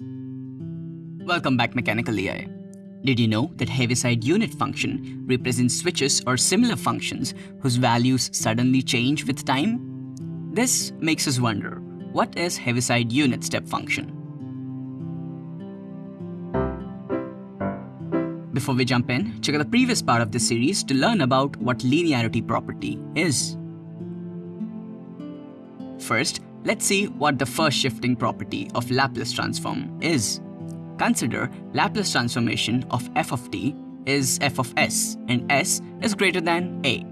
Welcome back Mechanical AI. Did you know that Heaviside unit function represents switches or similar functions whose values suddenly change with time? This makes us wonder, what is Heaviside unit step function? Before we jump in, check out the previous part of this series to learn about what linearity property is. First, let's see what the first shifting property of Laplace transform is. Consider Laplace transformation of f of t is f of s and s is greater than a.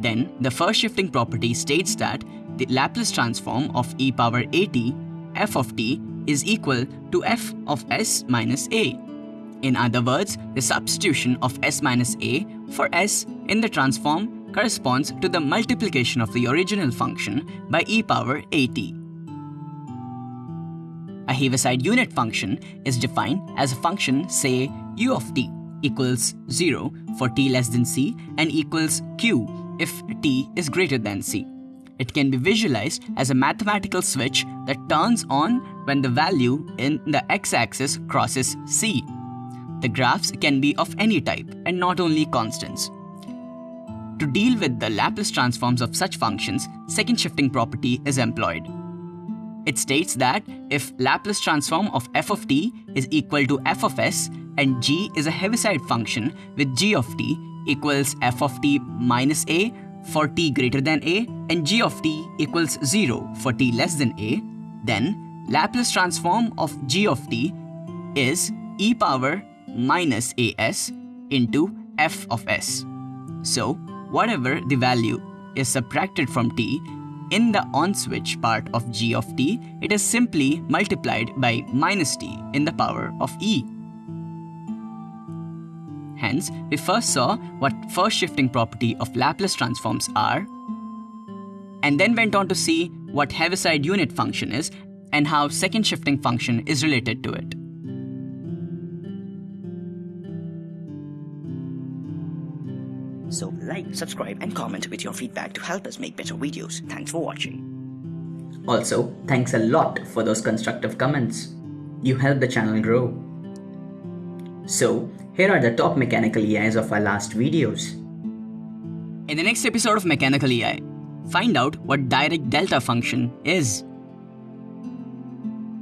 Then the first shifting property states that the Laplace transform of e power at f of t is equal to f of s minus a. In other words, the substitution of s minus a for s in the transform corresponds to the multiplication of the original function by e power at. A Heaviside unit function is defined as a function say u of t equals 0 for t less than c and equals q if t is greater than c. It can be visualized as a mathematical switch that turns on when the value in the x-axis crosses c. The graphs can be of any type and not only constants. To deal with the Laplace transforms of such functions, second shifting property is employed. It states that if Laplace transform of f of t is equal to f of s and g is a Heaviside function with g of t equals f of t minus a for t greater than a and g of t equals 0 for t less than a, then Laplace transform of g of t is e power minus as into f of s. So, whatever the value is subtracted from t in the on switch part of g of t, it is simply multiplied by minus t in the power of e. Hence, we first saw what first shifting property of Laplace transforms are, and then went on to see what Heaviside unit function is and how second shifting function is related to it. So like, subscribe and comment with your feedback to help us make better videos. Thanks for watching. Also, thanks a lot for those constructive comments. You help the channel grow. So, here are the top mechanical AIs of our last videos. In the next episode of Mechanical AI, find out what Dirac delta function is.